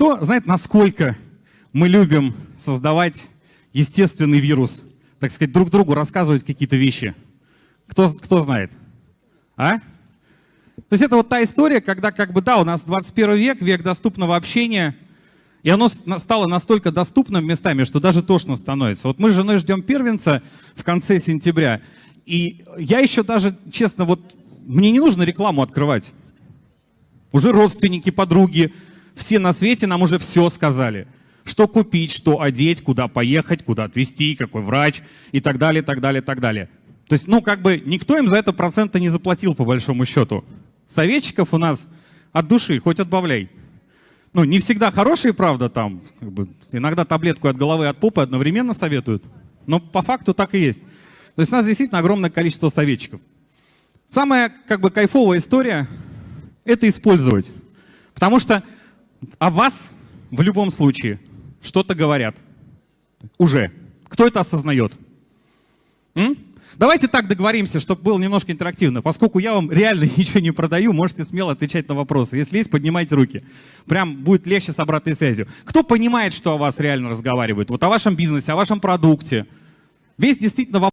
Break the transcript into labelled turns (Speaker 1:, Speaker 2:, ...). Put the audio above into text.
Speaker 1: Кто знает, насколько мы любим создавать естественный вирус, так сказать, друг другу рассказывать какие-то вещи? Кто, кто знает? А? То есть это вот та история, когда как бы, да, у нас 21 век, век доступного общения, и оно стало настолько доступным местами, что даже тошно становится. Вот мы с женой ждем первенца в конце сентября, и я еще даже, честно, вот мне не нужно рекламу открывать. Уже родственники, подруги, все на свете нам уже все сказали. Что купить, что одеть, куда поехать, куда отвезти, какой врач и так далее, так далее, так далее. То есть, ну, как бы никто им за это процента не заплатил, по большому счету. Советчиков у нас от души, хоть отбавляй. Ну, не всегда хорошие, правда, там. Как бы, иногда таблетку от головы, от попы одновременно советуют. Но по факту так и есть. То есть у нас действительно огромное количество советчиков. Самая как бы кайфовая история — это использовать. Потому что о вас в любом случае что-то говорят. Уже. Кто это осознает? М? Давайте так договоримся, чтобы было немножко интерактивно. Поскольку я вам реально ничего не продаю, можете смело отвечать на вопросы. Если есть, поднимайте руки. Прям будет легче с обратной связью. Кто понимает, что о вас реально разговаривают? Вот о вашем бизнесе, о вашем продукте. Весь действительно вопрос.